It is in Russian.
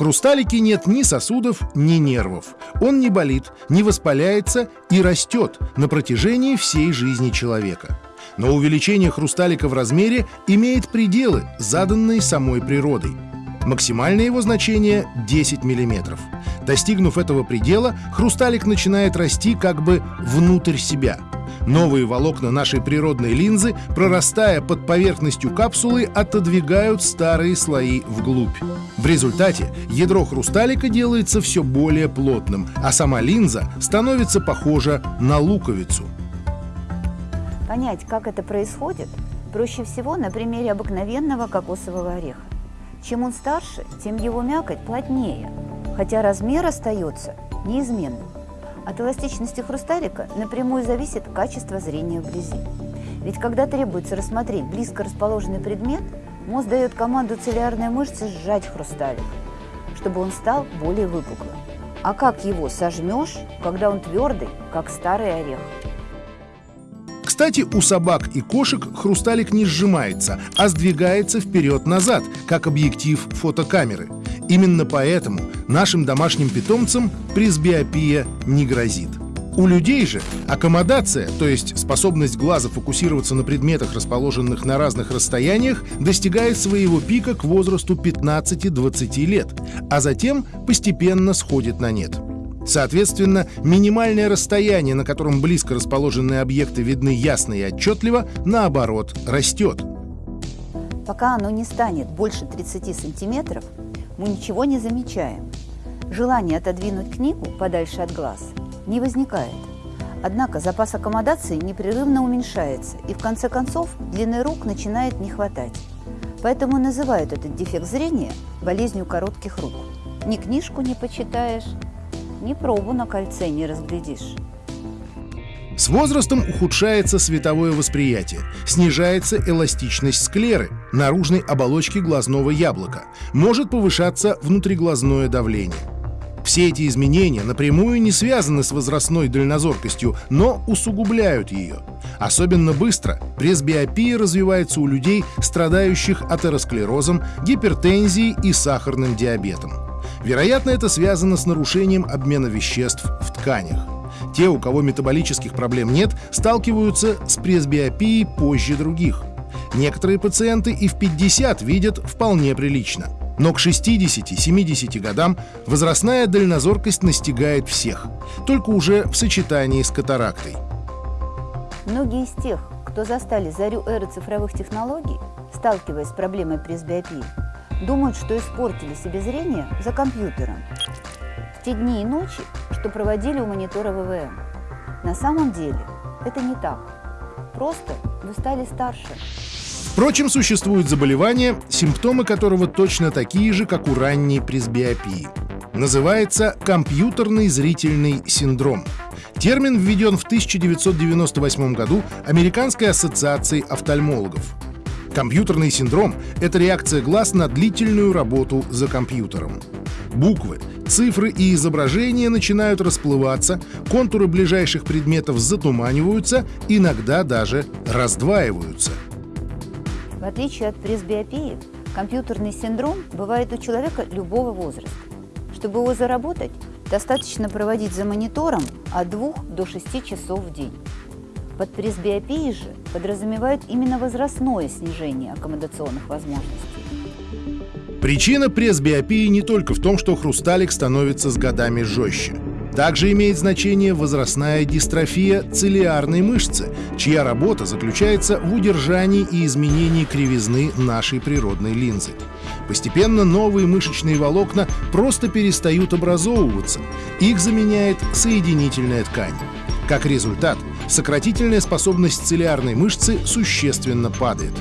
хрусталике нет ни сосудов, ни нервов. Он не болит, не воспаляется и растет на протяжении всей жизни человека. Но увеличение хрусталика в размере имеет пределы, заданные самой природой. Максимальное его значение 10 мм. Достигнув этого предела, хрусталик начинает расти как бы внутрь себя – Новые волокна нашей природной линзы, прорастая под поверхностью капсулы, отодвигают старые слои вглубь. В результате ядро хрусталика делается все более плотным, а сама линза становится похожа на луковицу. Понять, как это происходит, проще всего на примере обыкновенного кокосового ореха. Чем он старше, тем его мякоть плотнее, хотя размер остается неизменным. От эластичности хрусталика напрямую зависит качество зрения вблизи. Ведь когда требуется рассмотреть близко расположенный предмет, мозг дает команду целлярной мышце сжать хрусталик, чтобы он стал более выпуклым. А как его сожмешь, когда он твердый, как старый орех? Кстати, у собак и кошек хрусталик не сжимается, а сдвигается вперед-назад, как объектив фотокамеры – Именно поэтому нашим домашним питомцам пресбиопия не грозит. У людей же аккомодация, то есть способность глаза фокусироваться на предметах, расположенных на разных расстояниях, достигает своего пика к возрасту 15-20 лет, а затем постепенно сходит на нет. Соответственно, минимальное расстояние, на котором близко расположенные объекты видны ясно и отчетливо, наоборот, растет. Пока оно не станет больше 30 сантиметров, мы ничего не замечаем. Желание отодвинуть книгу подальше от глаз не возникает. Однако запас аккомодации непрерывно уменьшается, и в конце концов длины рук начинает не хватать. Поэтому называют этот дефект зрения болезнью коротких рук. Ни книжку не почитаешь, ни пробу на кольце не разглядишь. С возрастом ухудшается световое восприятие, снижается эластичность склеры, наружной оболочки глазного яблока, может повышаться внутриглазное давление. Все эти изменения напрямую не связаны с возрастной дальнозоркостью, но усугубляют ее. Особенно быстро пресбиопия развивается у людей, страдающих атеросклерозом, гипертензией и сахарным диабетом. Вероятно, это связано с нарушением обмена веществ в тканях. Те, у кого метаболических проблем нет, сталкиваются с пресбиопией позже других. Некоторые пациенты и в 50 видят вполне прилично. Но к 60-70 годам возрастная дальнозоркость настигает всех, только уже в сочетании с катарактой. Многие из тех, кто застали зарю эры цифровых технологий, сталкиваясь с проблемой пресбиопии, думают, что испортили себе зрение за компьютером. В те дни и ночи, что проводили у монитора ВВМ. На самом деле это не так. Просто вы стали старше. Впрочем, существуют заболевания, симптомы которого точно такие же, как у ранней пресбиопии. Называется компьютерный зрительный синдром. Термин введен в 1998 году Американской ассоциацией офтальмологов. Компьютерный синдром — это реакция глаз на длительную работу за компьютером. Буквы, цифры и изображения начинают расплываться, контуры ближайших предметов затуманиваются, иногда даже раздваиваются. В отличие от пресбиопии, компьютерный синдром бывает у человека любого возраста. Чтобы его заработать, достаточно проводить за монитором от 2 до 6 часов в день. Под пресбиопией же подразумевают именно возрастное снижение аккомодационных возможностей. Причина пресбиопии не только в том, что хрусталик становится с годами жестче. Также имеет значение возрастная дистрофия цилиарной мышцы, чья работа заключается в удержании и изменении кривизны нашей природной линзы. Постепенно новые мышечные волокна просто перестают образовываться, их заменяет соединительная ткань. Как результат, сократительная способность цилиарной мышцы существенно падает.